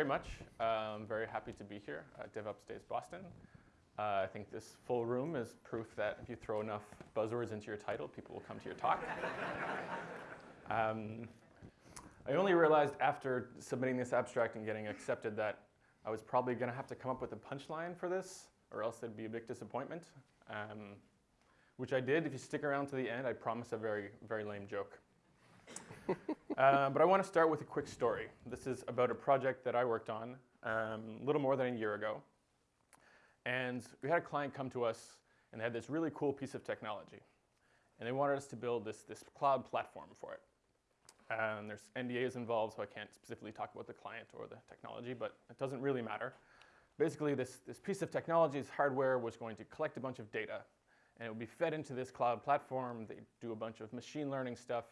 you very much. I'm very happy to be here at DevOps Days Boston. Uh, I think this full room is proof that if you throw enough buzzwords into your title, people will come to your talk. um, I only realized after submitting this abstract and getting accepted that I was probably going to have to come up with a punchline for this, or else it'd be a big disappointment. Um, which I did. If you stick around to the end, I promise a very, very lame joke. Uh, but I want to start with a quick story. This is about a project that I worked on um, a little more than a year ago. And we had a client come to us, and they had this really cool piece of technology. And they wanted us to build this, this cloud platform for it. And there's NDAs involved, so I can't specifically talk about the client or the technology, but it doesn't really matter. Basically, this, this piece of technology, this hardware, was going to collect a bunch of data and it would be fed into this cloud platform. They do a bunch of machine learning stuff,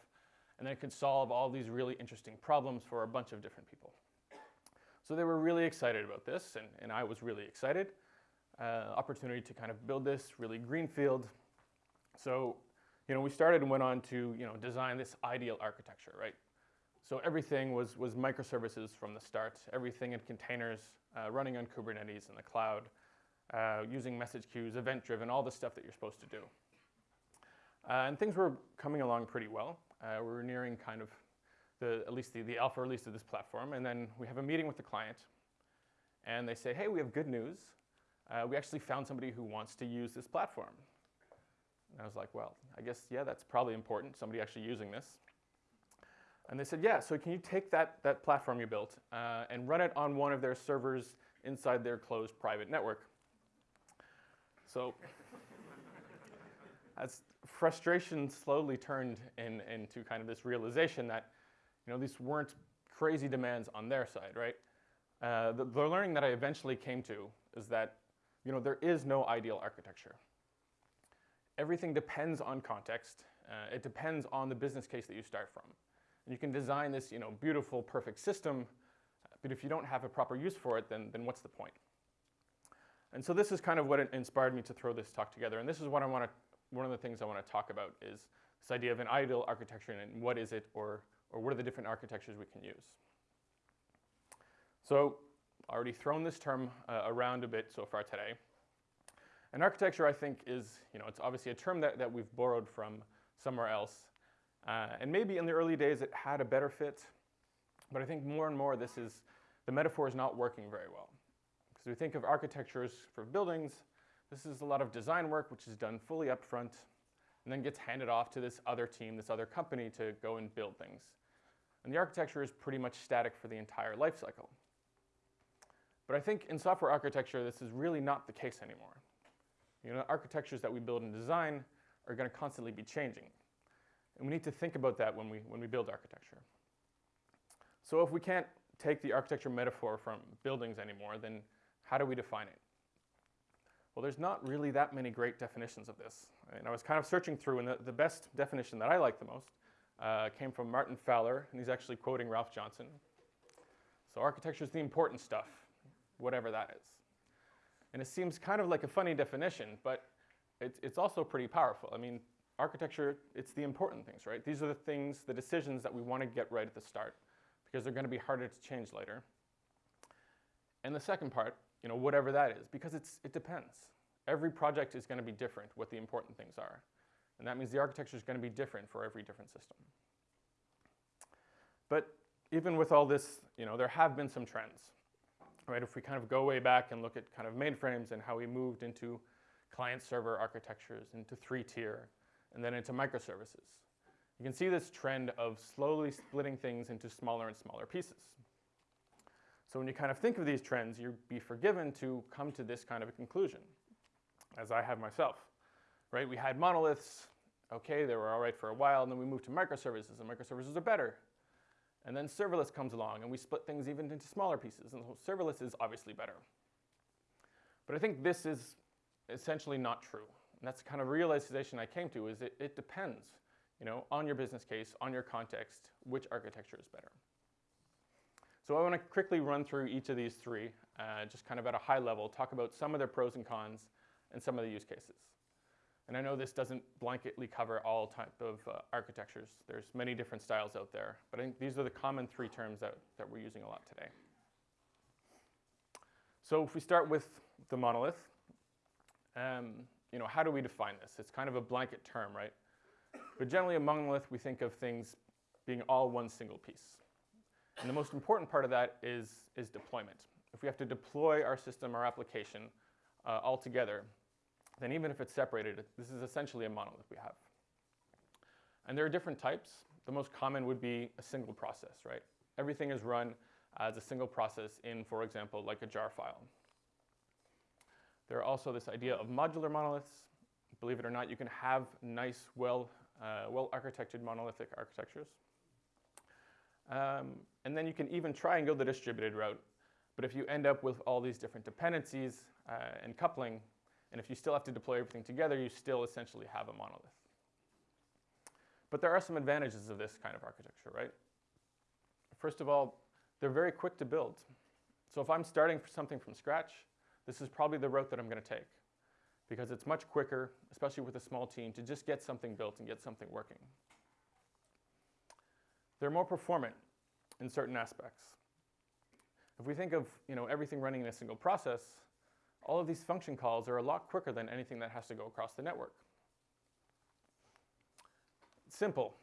and then it could solve all these really interesting problems for a bunch of different people. So they were really excited about this, and, and I was really excited. Uh, opportunity to kind of build this really greenfield. So, you know, we started and went on to, you know, design this ideal architecture, right? So everything was, was microservices from the start, everything in containers, uh, running on Kubernetes in the cloud uh, using message queues, event-driven, all the stuff that you're supposed to do. Uh, and things were coming along pretty well. Uh, we were nearing kind of the, at least the, the alpha release of this platform. And then we have a meeting with the client. And they say, hey, we have good news. Uh, we actually found somebody who wants to use this platform. And I was like, well, I guess, yeah, that's probably important, somebody actually using this. And they said, yeah, so can you take that, that platform you built uh, and run it on one of their servers inside their closed private network? So as frustration slowly turned in, into kind of this realization that you know, these weren't crazy demands on their side, right? Uh, the, the learning that I eventually came to is that you know, there is no ideal architecture. Everything depends on context. Uh, it depends on the business case that you start from. And you can design this you know, beautiful, perfect system, but if you don't have a proper use for it, then, then what's the point? And so this is kind of what inspired me to throw this talk together. And this is what I want to, one of the things I want to talk about is this idea of an ideal architecture and what is it or, or what are the different architectures we can use. So already thrown this term uh, around a bit so far today. An architecture, I think, is, you know, it's obviously a term that, that we've borrowed from somewhere else. Uh, and maybe in the early days it had a better fit, but I think more and more this is, the metaphor is not working very well. Because we think of architectures for buildings, this is a lot of design work which is done fully upfront and then gets handed off to this other team, this other company to go and build things. And the architecture is pretty much static for the entire life cycle. But I think in software architecture, this is really not the case anymore. You know, architectures that we build and design are going to constantly be changing. And we need to think about that when we, when we build architecture. So if we can't take the architecture metaphor from buildings anymore, then how do we define it? Well, there's not really that many great definitions of this. And I was kind of searching through, and the, the best definition that I like the most uh, came from Martin Fowler, and he's actually quoting Ralph Johnson. So architecture is the important stuff, whatever that is. And it seems kind of like a funny definition, but it's, it's also pretty powerful. I mean, architecture, it's the important things, right? These are the things, the decisions that we want to get right at the start because they're going to be harder to change later. And the second part you know, whatever that is, because it's, it depends. Every project is going to be different, what the important things are. And that means the architecture is going to be different for every different system. But even with all this, you know, there have been some trends. Right? If we kind of go way back and look at kind of mainframes and how we moved into client-server architectures, into three-tier, and then into microservices. You can see this trend of slowly splitting things into smaller and smaller pieces. So when you kind of think of these trends, you'd be forgiven to come to this kind of a conclusion, as I have myself. Right? We had monoliths, okay, they were all right for a while, and then we moved to microservices, and microservices are better. And then serverless comes along, and we split things even into smaller pieces, and so serverless is obviously better. But I think this is essentially not true. And that's the kind of realization I came to, is it, it depends you know, on your business case, on your context, which architecture is better. So I want to quickly run through each of these three, uh, just kind of at a high level, talk about some of their pros and cons and some of the use cases. And I know this doesn't blanketly cover all type of uh, architectures. There's many different styles out there, but I think these are the common three terms that, that we're using a lot today. So if we start with the monolith, um, you know, how do we define this? It's kind of a blanket term, right? But generally a monolith, we think of things being all one single piece. And the most important part of that is, is deployment. If we have to deploy our system, our application, uh, all together, then even if it's separated, this is essentially a monolith we have. And there are different types. The most common would be a single process, right? Everything is run as a single process in, for example, like a jar file. There are also this idea of modular monoliths. Believe it or not, you can have nice, well, uh, well-architected monolithic architectures. Um, and then you can even try and go the distributed route. But if you end up with all these different dependencies uh, and coupling, and if you still have to deploy everything together, you still essentially have a monolith. But there are some advantages of this kind of architecture, right? First of all, they're very quick to build. So if I'm starting something from scratch, this is probably the route that I'm going to take because it's much quicker, especially with a small team, to just get something built and get something working. They're more performant in certain aspects. If we think of you know, everything running in a single process, all of these function calls are a lot quicker than anything that has to go across the network. Simple.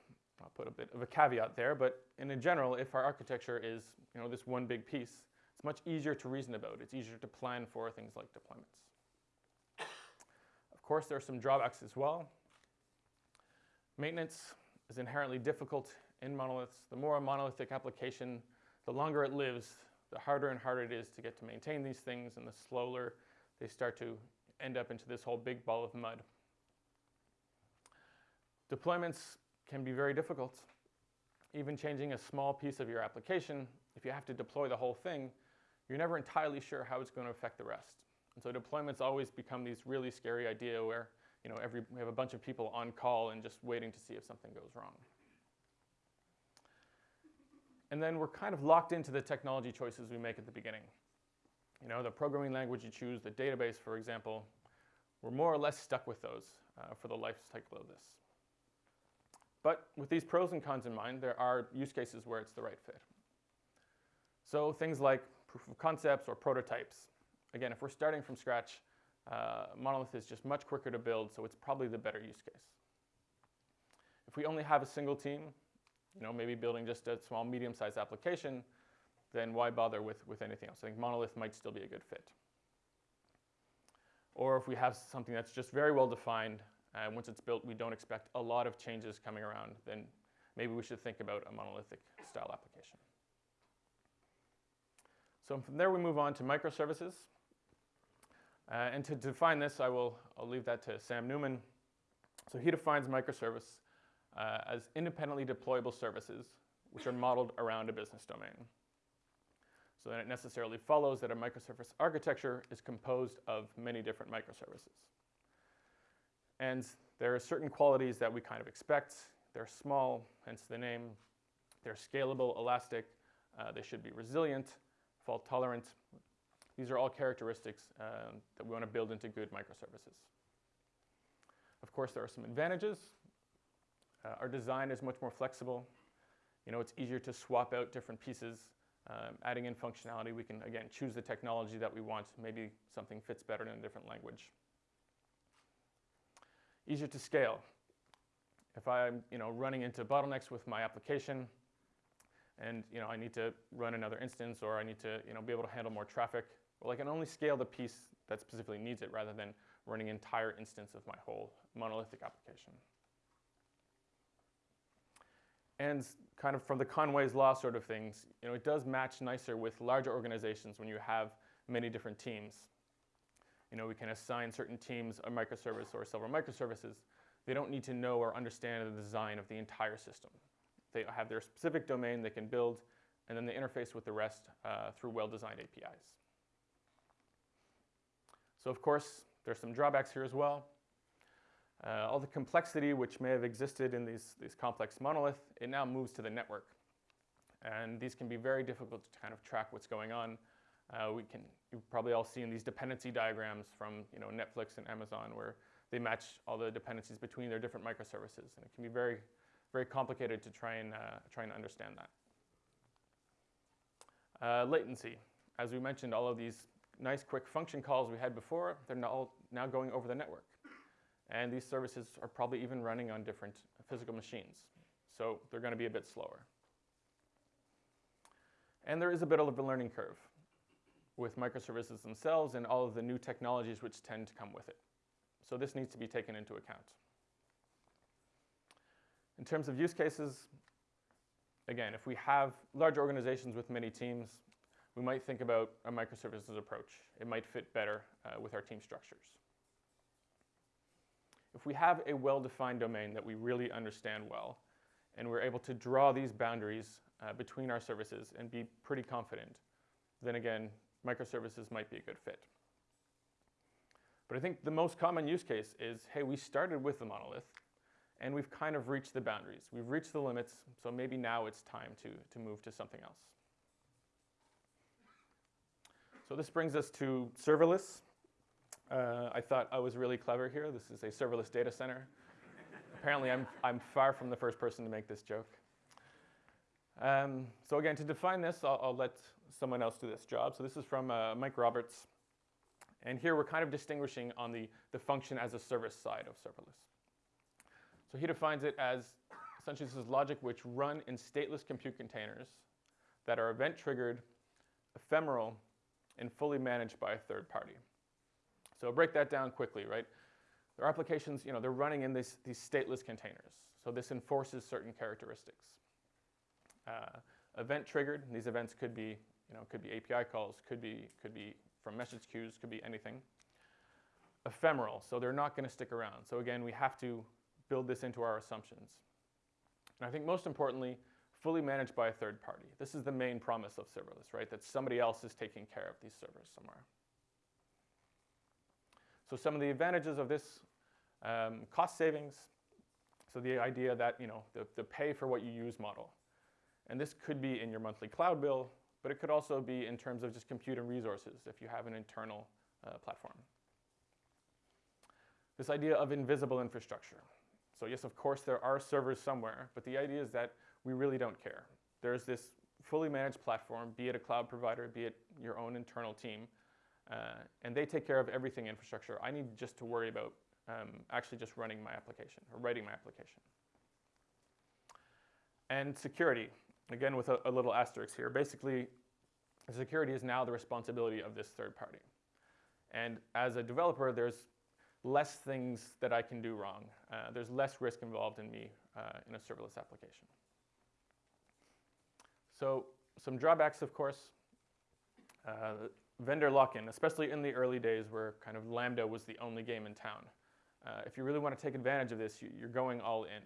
I'll put a bit of a caveat there, but in general, if our architecture is you know, this one big piece, it's much easier to reason about. It's easier to plan for things like deployments. Of course, there are some drawbacks as well. Maintenance is inherently difficult in monoliths. The more a monolithic application, the longer it lives, the harder and harder it is to get to maintain these things, and the slower they start to end up into this whole big ball of mud. Deployments can be very difficult. Even changing a small piece of your application, if you have to deploy the whole thing, you're never entirely sure how it's going to affect the rest. And so deployments always become these really scary idea where you know, every, we have a bunch of people on call and just waiting to see if something goes wrong. And then we're kind of locked into the technology choices we make at the beginning. You know, the programming language you choose, the database, for example, we're more or less stuck with those uh, for the life cycle of this. But with these pros and cons in mind, there are use cases where it's the right fit. So things like proof of concepts or prototypes. Again, if we're starting from scratch, uh, monolith is just much quicker to build, so it's probably the better use case. If we only have a single team, you know, maybe building just a small, medium-sized application, then why bother with, with anything else? I think monolith might still be a good fit. Or if we have something that's just very well defined, and once it's built, we don't expect a lot of changes coming around, then maybe we should think about a monolithic style application. So from there, we move on to microservices. Uh, and to define this, I will I'll leave that to Sam Newman. So he defines microservice uh, as independently deployable services which are modeled around a business domain. So then it necessarily follows that a microservice architecture is composed of many different microservices. And there are certain qualities that we kind of expect. They're small, hence the name. They're scalable, elastic. Uh, they should be resilient, fault tolerant. These are all characteristics um, that we want to build into good microservices. Of course, there are some advantages. Uh, our design is much more flexible. You know, it's easier to swap out different pieces. Um, adding in functionality, we can, again, choose the technology that we want. Maybe something fits better in a different language. Easier to scale. If I'm you know, running into bottlenecks with my application, and you know, I need to run another instance or I need to you know, be able to handle more traffic, well, I can only scale the piece that specifically needs it rather than running an entire instance of my whole monolithic application. And kind of from the Conway's law sort of things, you know, it does match nicer with larger organizations when you have many different teams. You know, we can assign certain teams a microservice or several microservices. They don't need to know or understand the design of the entire system. They have their specific domain they can build, and then they interface with the rest uh, through well-designed APIs. So of course, there's some drawbacks here as well. Uh, all the complexity which may have existed in these, these complex monolith, it now moves to the network. And these can be very difficult to kind of track what's going on. Uh, we can, you've probably all seen these dependency diagrams from you know, Netflix and Amazon where they match all the dependencies between their different microservices. And it can be very, very complicated to try and, uh, try and understand that. Uh, latency. As we mentioned, all of these nice quick function calls we had before, they're now, now going over the network. And these services are probably even running on different physical machines. So they're going to be a bit slower. And there is a bit of a learning curve with microservices themselves and all of the new technologies which tend to come with it. So this needs to be taken into account. In terms of use cases, again, if we have large organizations with many teams, we might think about a microservices approach. It might fit better uh, with our team structures. If we have a well-defined domain that we really understand well, and we're able to draw these boundaries uh, between our services and be pretty confident, then again, microservices might be a good fit. But I think the most common use case is, hey, we started with the monolith, and we've kind of reached the boundaries. We've reached the limits, so maybe now it's time to, to move to something else. So this brings us to serverless. Uh, I thought I was really clever here. This is a serverless data center. Apparently, I'm, I'm far from the first person to make this joke. Um, so again, to define this, I'll, I'll, let someone else do this job. So this is from uh, Mike Roberts. And here we're kind of distinguishing on the, the function as a service side of serverless. So he defines it as essentially this is logic which run in stateless compute containers that are event triggered, ephemeral, and fully managed by a third party. So break that down quickly, right? Their applications, you know, they're running in this, these stateless containers. So this enforces certain characteristics. Uh, event triggered, these events could be, you know, could be API calls, could be, could be from message queues, could be anything. Ephemeral, so they're not going to stick around. So again, we have to build this into our assumptions. And I think most importantly, fully managed by a third party. This is the main promise of serverless, right? That somebody else is taking care of these servers somewhere. So some of the advantages of this, um, cost savings. So the idea that, you know, the, the pay for what you use model. And this could be in your monthly cloud bill, but it could also be in terms of just compute and resources if you have an internal uh, platform. This idea of invisible infrastructure. So yes, of course, there are servers somewhere, but the idea is that we really don't care. There's this fully managed platform, be it a cloud provider, be it your own internal team, uh, and they take care of everything infrastructure. I need just to worry about um, actually just running my application or writing my application. And security, again with a, a little asterisk here. Basically, security is now the responsibility of this third party. And as a developer, there's less things that I can do wrong. Uh, there's less risk involved in me uh, in a serverless application. So some drawbacks, of course. Uh, vendor lock-in, especially in the early days where kind of Lambda was the only game in town. Uh, if you really want to take advantage of this, you, are going all in.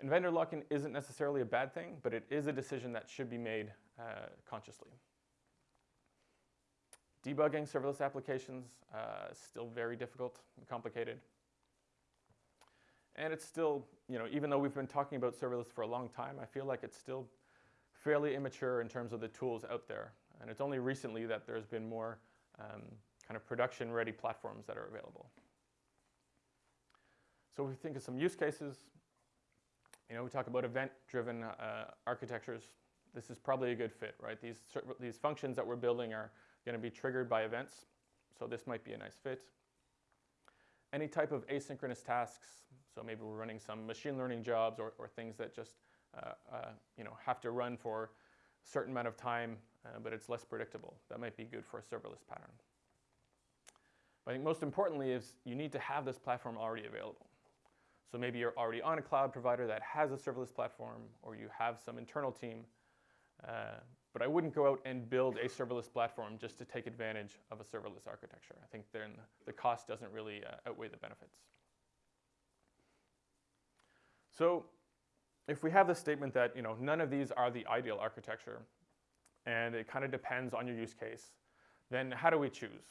And vendor lock-in isn't necessarily a bad thing, but it is a decision that should be made uh, consciously. Debugging serverless applications uh, still very difficult and complicated. And it's still, you know, even though we've been talking about serverless for a long time, I feel like it's still fairly immature in terms of the tools out there. And it's only recently that there's been more um, kind of production-ready platforms that are available. So we think of some use cases. You know, we talk about event-driven uh, architectures. This is probably a good fit, right? These, these functions that we're building are going to be triggered by events. So this might be a nice fit. Any type of asynchronous tasks. So maybe we're running some machine learning jobs or, or things that just uh, uh, you know, have to run for a certain amount of time, uh, but it's less predictable. That might be good for a serverless pattern. But I think most importantly is you need to have this platform already available. So maybe you're already on a cloud provider that has a serverless platform, or you have some internal team. Uh, but I wouldn't go out and build a serverless platform just to take advantage of a serverless architecture. I think then the cost doesn't really uh, outweigh the benefits. So if we have the statement that you know, none of these are the ideal architecture, and it kind of depends on your use case, then how do we choose?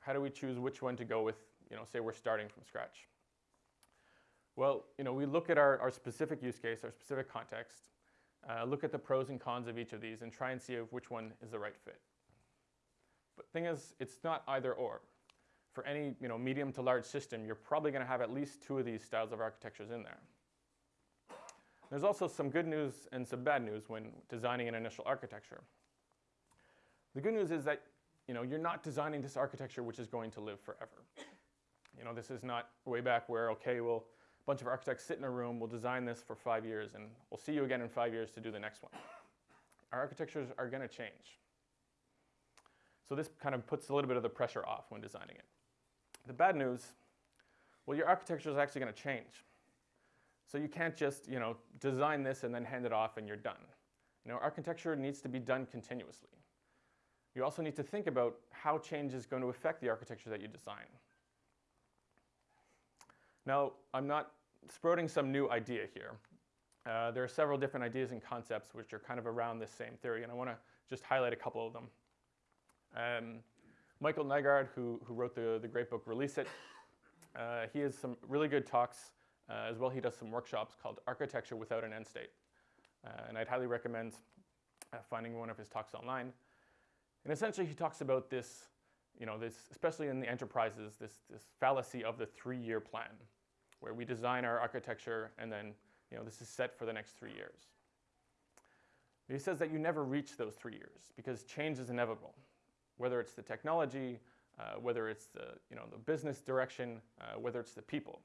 How do we choose which one to go with, you know, say we're starting from scratch? Well, you know, we look at our, our specific use case, our specific context, uh, look at the pros and cons of each of these and try and see if which one is the right fit. But thing is, it's not either or. For any you know, medium to large system, you're probably going to have at least two of these styles of architectures in there. There's also some good news and some bad news when designing an initial architecture. The good news is that you know, you're not designing this architecture which is going to live forever. You know, this is not way back where, okay, well, a bunch of architects sit in a room, we'll design this for five years, and we'll see you again in five years to do the next one. Our architectures are going to change. So this kind of puts a little bit of the pressure off when designing it. The bad news, well, your architecture is actually going to change. So you can't just, you know, design this and then hand it off and you're done. You know, architecture needs to be done continuously. You also need to think about how change is going to affect the architecture that you design. Now, I'm not sprouting some new idea here. Uh, there are several different ideas and concepts which are kind of around this same theory, and I want to just highlight a couple of them. Um, Michael Nygard, who, who wrote the, the great book Release It, uh, he has some really good talks. Uh, as well, he does some workshops called Architecture Without an End State. Uh, and I'd highly recommend uh, finding one of his talks online. And essentially, he talks about this, you know, this, especially in the enterprises, this, this fallacy of the three-year plan, where we design our architecture and then, you know, this is set for the next three years. He says that you never reach those three years because change is inevitable, whether it's the technology, uh, whether it's the, you know, the business direction, uh, whether it's the people.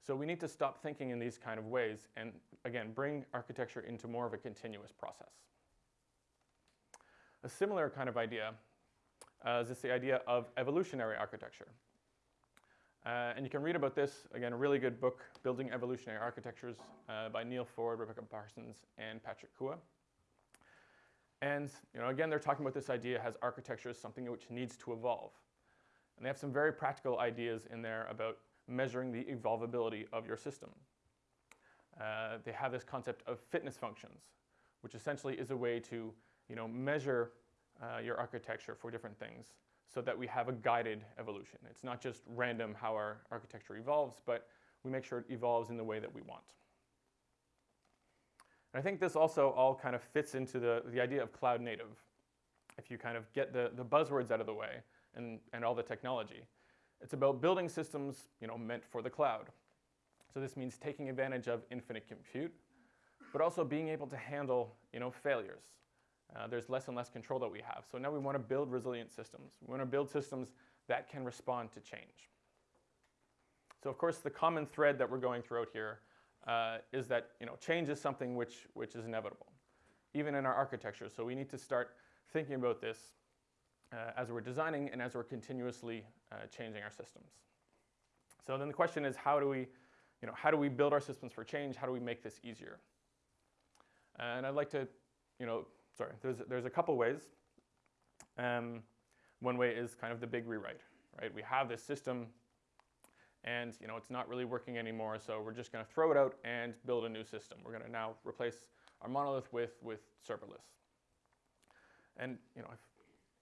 So we need to stop thinking in these kind of ways and, again, bring architecture into more of a continuous process. A similar kind of idea uh, is this the idea of evolutionary architecture. Uh, and you can read about this, again, a really good book, Building Evolutionary Architectures uh, by Neal Ford, Rebecca Parsons, and Patrick Kua. And you know, again, they're talking about this idea as architecture as something which needs to evolve. And they have some very practical ideas in there about measuring the evolvability of your system. Uh, they have this concept of fitness functions, which essentially is a way to you know, measure uh, your architecture for different things so that we have a guided evolution. It's not just random how our architecture evolves, but we make sure it evolves in the way that we want. And I think this also all kind of fits into the, the idea of cloud native. If you kind of get the, the buzzwords out of the way and, and all the technology, it's about building systems you know, meant for the cloud. So this means taking advantage of infinite compute, but also being able to handle you know, failures. Uh, there's less and less control that we have. So now we want to build resilient systems. We want to build systems that can respond to change. So of course, the common thread that we're going throughout here uh, is that you know, change is something which, which is inevitable, even in our architecture. So we need to start thinking about this uh, as we're designing and as we're continuously uh, changing our systems. So then the question is, how do we, you know, how do we build our systems for change? How do we make this easier? And I'd like to, you know, sorry, there's, there's a couple ways. Um, one way is kind of the big rewrite, right? We have this system and you know, it's not really working anymore, so we're just gonna throw it out and build a new system. We're gonna now replace our monolith with, with serverless. And you know, I've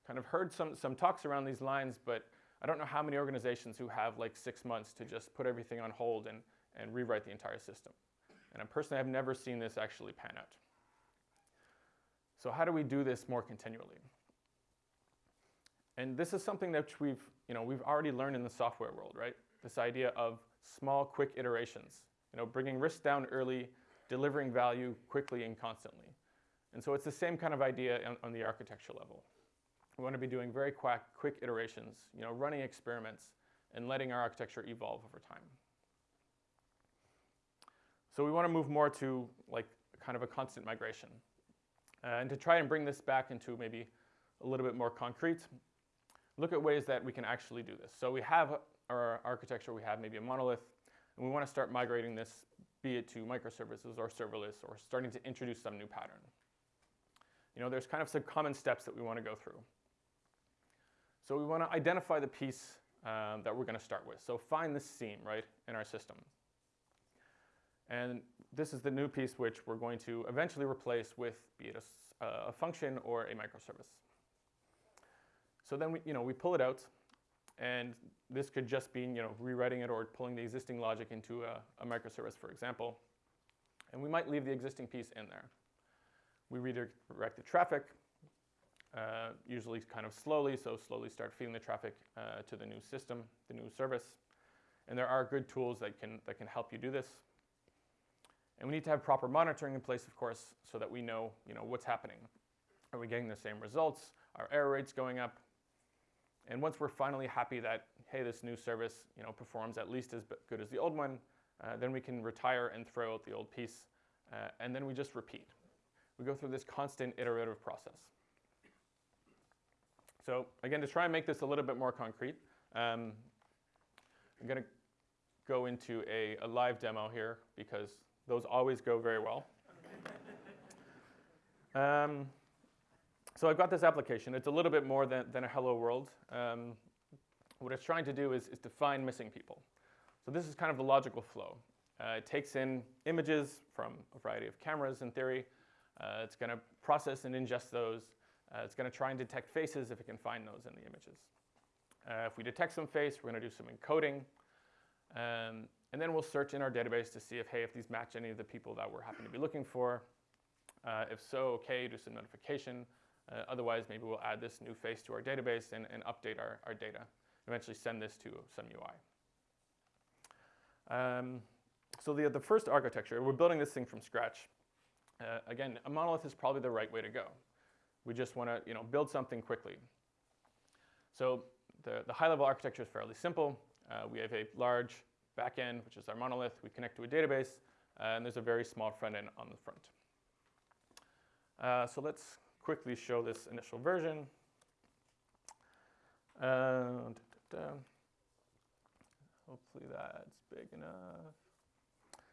kind of heard some, some talks around these lines, but I don't know how many organizations who have like six months to just put everything on hold and, and rewrite the entire system. And personally, I personally have never seen this actually pan out. So how do we do this more continually? And this is something that we've, you know, we've already learned in the software world, right? This idea of small, quick iterations, you know, bringing risk down early, delivering value quickly and constantly. And so it's the same kind of idea on, on the architecture level. We want to be doing very quick, quick iterations, you know, running experiments and letting our architecture evolve over time. So we want to move more to like kind of a constant migration. Uh, and to try and bring this back into maybe a little bit more concrete, look at ways that we can actually do this. So we have our architecture, we have maybe a monolith, and we want to start migrating this, be it to microservices or serverless, or starting to introduce some new pattern. You know, there's kind of some common steps that we want to go through. So we want to identify the piece um, that we're going to start with. So find this seam, right, in our system. And this is the new piece which we're going to eventually replace with be it a, uh, a function or a microservice. So then we, you know, we pull it out, and this could just be you know, rewriting it or pulling the existing logic into a, a microservice, for example. And we might leave the existing piece in there. We redirect the traffic, uh, usually kind of slowly, so slowly start feeding the traffic uh, to the new system, the new service. And there are good tools that can, that can help you do this. And we need to have proper monitoring in place, of course, so that we know, you know what's happening. Are we getting the same results? Are error rates going up. And once we're finally happy that, hey, this new service you know, performs at least as good as the old one, uh, then we can retire and throw out the old piece. Uh, and then we just repeat. We go through this constant iterative process. So again, to try and make this a little bit more concrete, um, I'm going to go into a, a, live demo here because those always go very well. um, so I've got this application. It's a little bit more than, than a hello world. Um, what it's trying to do is, is to find missing people. So this is kind of the logical flow. Uh, it takes in images from a variety of cameras in theory. Uh, it's going to process and ingest those. Uh, it's going to try and detect faces if it can find those in the images. Uh, if we detect some face, we're going to do some encoding. Um, and then we'll search in our database to see if, hey, if these match any of the people that we're happen to be looking for. Uh, if so, okay, do some notification. Uh, otherwise, maybe we'll add this new face to our database and, and update our, our data. Eventually send this to some UI. Um, so the, the first architecture, we're building this thing from scratch. Uh, again, a monolith is probably the right way to go. We just want to you know, build something quickly. So the, the high-level architecture is fairly simple. Uh, we have a large backend, which is our monolith. We connect to a database, uh, and there's a very small front end on the front. Uh, so let's quickly show this initial version. Da, da, da. Hopefully that's big enough.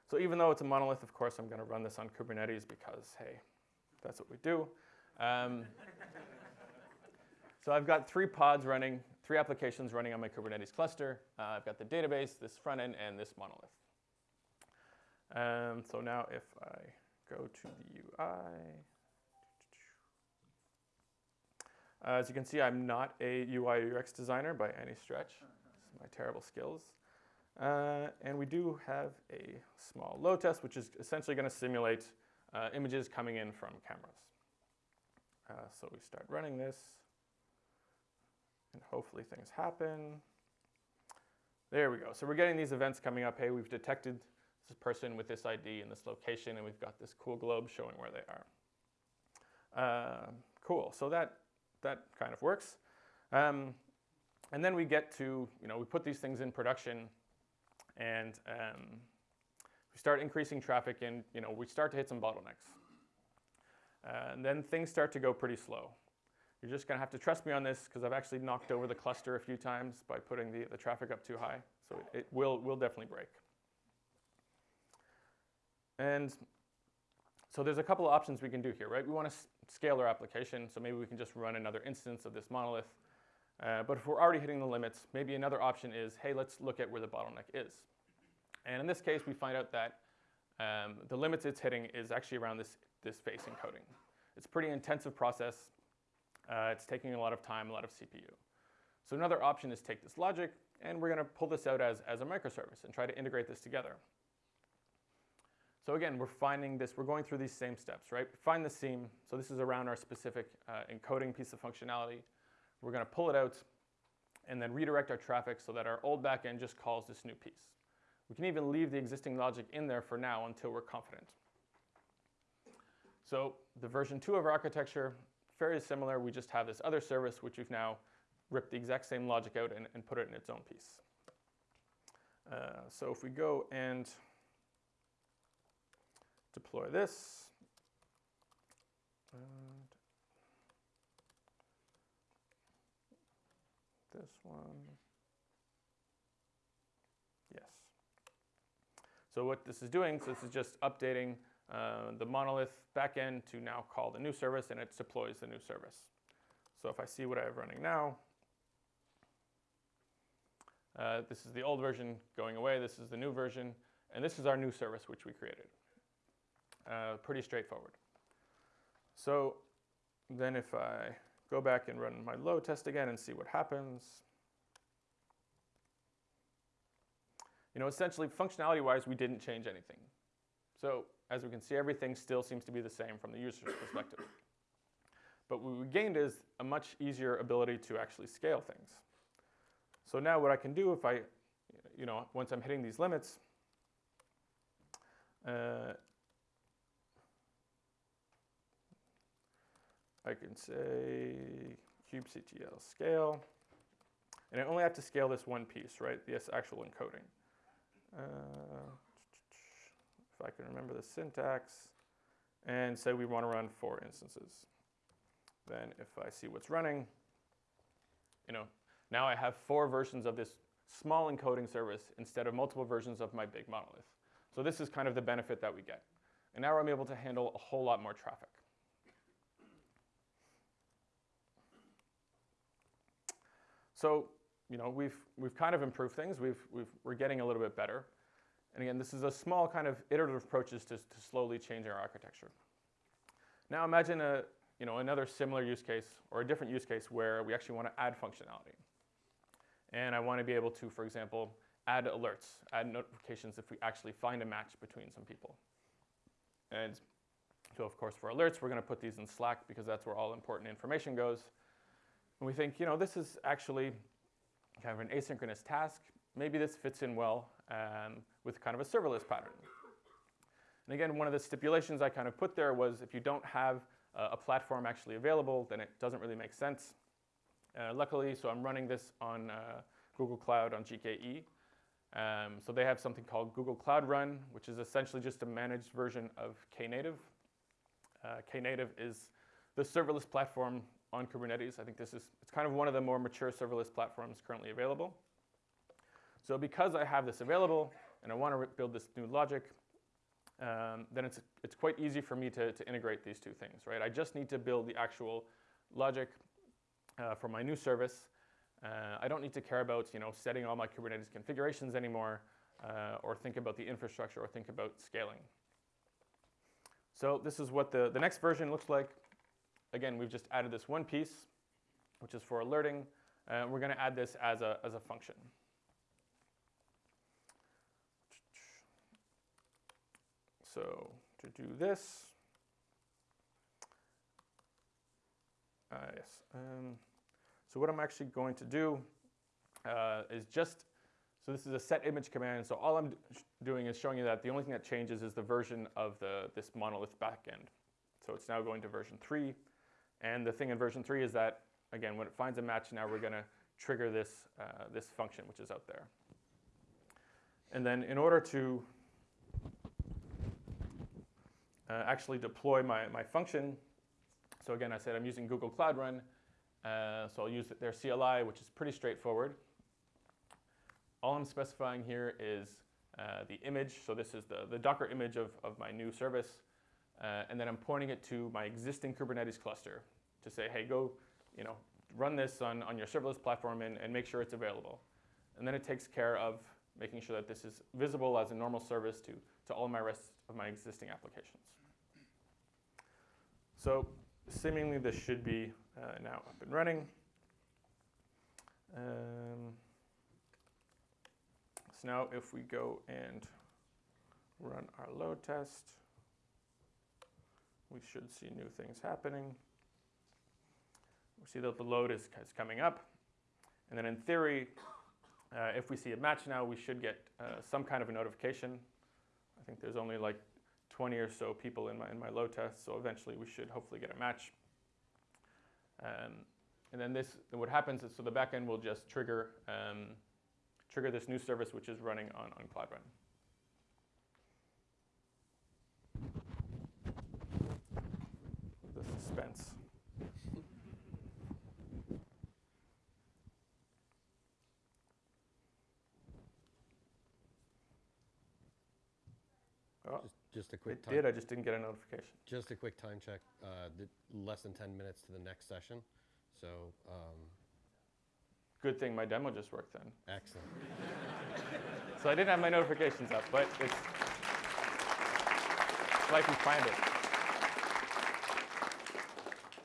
So even though it's a monolith, of course, I'm going to run this on Kubernetes because, hey, that's what we do. Um, so I've got three pods running, three applications running on my Kubernetes cluster. Uh, I've got the database, this front end, and this monolith. Um, so now if I go to the UI, uh, as you can see, I'm not a UI UX designer by any stretch. This my terrible skills. Uh, and we do have a small load test, which is essentially going to simulate uh, images coming in from cameras. Uh, so we start running this, and hopefully things happen. There we go. So we're getting these events coming up. Hey, we've detected this person with this ID in this location, and we've got this cool globe showing where they are. Uh, cool. So that that kind of works. Um, and then we get to, you know, we put these things in production and um, we start increasing traffic and, you know, we start to hit some bottlenecks. Uh, and then things start to go pretty slow. You're just gonna have to trust me on this because I've actually knocked over the cluster a few times by putting the, the traffic up too high. So it, it will, will definitely break. And so there's a couple of options we can do here, right? We want to scale our application, so maybe we can just run another instance of this monolith. Uh, but if we're already hitting the limits, maybe another option is, hey, let's look at where the bottleneck is. And in this case, we find out that um, the limits it's hitting is actually around this, this face encoding. It's a pretty intensive process. Uh, it's taking a lot of time, a lot of CPU. So another option is take this logic, and we're going to pull this out as, as a microservice and try to integrate this together. So again, we're finding this, we're going through these same steps, right? Find the seam. So this is around our specific uh, encoding piece of functionality. We're going to pull it out and then redirect our traffic so that our old backend just calls this new piece. We can even leave the existing logic in there for now until we're confident. So the version two of our architecture, very similar. We just have this other service, which we've now ripped the exact same logic out and, and put it in its own piece. Uh, so if we go and deploy this. And this one. Yes. So what this is doing, so this is just updating uh, the monolith backend to now call the new service, and it deploys the new service. So if I see what I have running now, uh, this is the old version going away, this is the new version, and this is our new service which we created. Uh, pretty straightforward. So then if I go back and run my load test again and see what happens, you know, essentially functionality-wise, we didn't change anything. So as we can see, everything still seems to be the same from the user's perspective. But what we gained is a much easier ability to actually scale things. So now what I can do if I, you know, once I'm hitting these limits, uh, I can say kubectl scale. And I only have to scale this one piece, right? This actual encoding. Uh, if I can remember the syntax. And say we want to run four instances. Then if I see what's running, you know, now I have four versions of this small encoding service instead of multiple versions of my big monolith. So this is kind of the benefit that we get. And now I'm able to handle a whole lot more traffic. So, you know, we've, we've kind of improved things. We've, we've, we're getting a little bit better. And again, this is a small kind of iterative approaches to, to slowly change our architecture. Now imagine a, you know, another similar use case or a different use case where we actually want to add functionality. And I want to be able to, for example, add alerts, add notifications if we actually find a match between some people. And so of course for alerts, we're going to put these in Slack because that's where all important information goes. And we think, you know, this is actually kind of an asynchronous task. Maybe this fits in well um, with kind of a serverless pattern. And again, one of the stipulations I kind of put there was if you don't have uh, a platform actually available, then it doesn't really make sense. Uh, luckily, so I'm running this on uh, Google Cloud on GKE. Um, so they have something called Google Cloud Run, which is essentially just a managed version of Knative. Uh, Knative is the serverless platform on Kubernetes. I think this is it's kind of one of the more mature serverless platforms currently available. So because I have this available and I want to build this new logic, um, then it's, it's quite easy for me to, to integrate these two things, right? I just need to build the actual logic uh, for my new service. Uh, I don't need to care about you know, setting all my Kubernetes configurations anymore uh, or think about the infrastructure or think about scaling. So this is what the, the next version looks like. Again, we've just added this one piece, which is for alerting. Uh, we're going to add this as a, as a function. So to do this, uh, yes. Um, so what I'm actually going to do uh, is just, so this is a set image command. So all I'm doing is showing you that the only thing that changes is the version of the, this monolith backend. So it's now going to version three. And the thing in version three is that, again, when it finds a match, now we're gonna trigger this, uh, this function, which is out there. And then in order to uh, actually deploy my, my function. So again, I said I'm using Google Cloud Run. Uh, so I'll use their CLI, which is pretty straightforward. All I'm specifying here is uh, the image. So this is the, the Docker image of, of my new service. Uh, and then I'm pointing it to my existing Kubernetes cluster to say, hey, go you know, run this on, on your serverless platform and, and make sure it's available. And then it takes care of making sure that this is visible as a normal service to, to all my rest of my existing applications. So seemingly this should be uh, now up and running. Um, so now if we go and run our load test, we should see new things happening. We see that the load is, is coming up. And then in theory, uh, if we see a match now, we should get uh, some kind of a notification. Think there's only like 20 or so people in my, in my load test, so eventually we should hopefully get a match. Um, and then this, what happens is, so the backend will just trigger, um, trigger this new service which is running on, on Cloud Run. The suspense. Just a quick it time. did, I just didn't get a notification. Just a quick time check. Uh, the, less than 10 minutes to the next session. So um, Good thing my demo just worked then. excellent. So I didn't have my notifications up, but it's like we find it.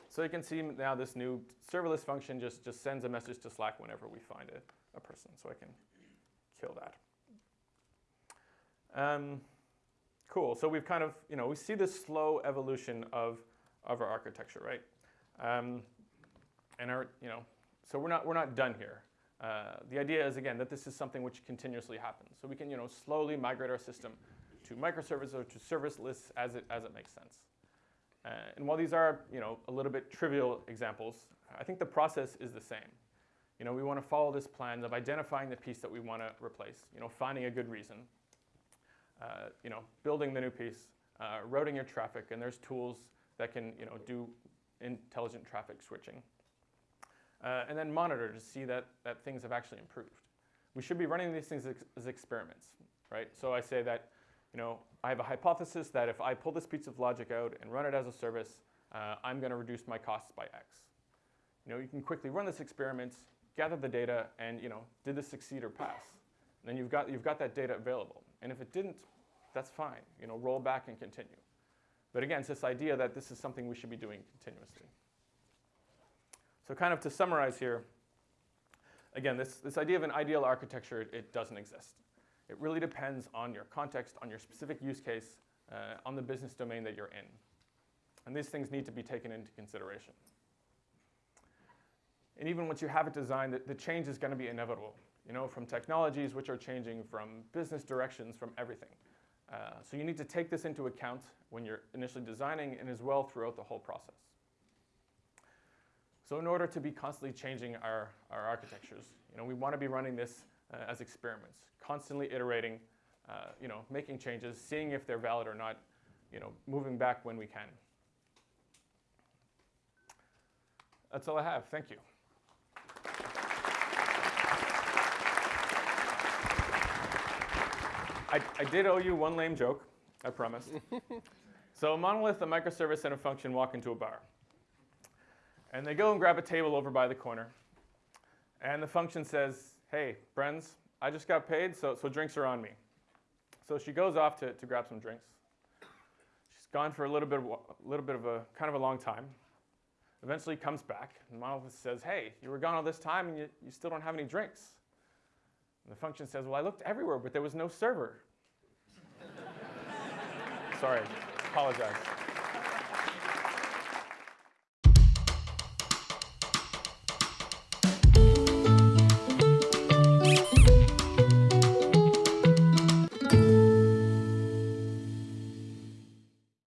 So you can see now this new serverless function just, just sends a message to Slack whenever we find a, a person. So I can kill that. Um, cool. So we've kind of, you know, we see this slow evolution of, of our architecture, right? Um, and our, you know, so we're not, we're not done here. Uh, the idea is, again, that this is something which continuously happens. So we can, you know, slowly migrate our system to microservices or to serviceless as it, as it makes sense. Uh, and while these are, you know, a little bit trivial examples, I think the process is the same. You know, we want to follow this plan of identifying the piece that we want to replace, you know, finding a good reason, uh, you know, building the new piece, uh, routing your traffic, and there's tools that can, you know, do intelligent traffic switching. Uh, and then monitor to see that, that things have actually improved. We should be running these things as experiments, right? So I say that, you know, I have a hypothesis that if I pull this piece of logic out and run it as a service, uh, I'm going to reduce my costs by X. You know, you can quickly run this experiment, gather the data, and you know, did this succeed or pass? And then you've got you've got that data available. And if it didn't, that's fine. You know, roll back and continue. But again, it's this idea that this is something we should be doing continuously. So kind of to summarize here, again, this, this idea of an ideal architecture, it, it doesn't exist. It really depends on your context, on your specific use case, uh, on the business domain that you're in. And these things need to be taken into consideration. And even once you have it designed, the, the change is going to be inevitable. You know, from technologies which are changing, from business directions, from everything. Uh, so you need to take this into account when you're initially designing and as well throughout the whole process. So in order to be constantly changing our, our architectures, you know, we want to be running this uh, as experiments, constantly iterating, uh, you know, making changes, seeing if they're valid or not, you know, moving back when we can. That's all I have. Thank you. I, I did owe you one lame joke, I promise. so a monolith, a microservice, and a function walk into a bar. And they go and grab a table over by the corner. And the function says, hey, friends, I just got paid, so, so drinks are on me. So she goes off to, to grab some drinks. She's gone for a little bit of, a little bit of a kind of a long time. Eventually comes back, and Monolith says, hey, you were gone all this time and you, you still don't have any drinks. And the function says, well, I looked everywhere, but there was no server. Sorry, apologize.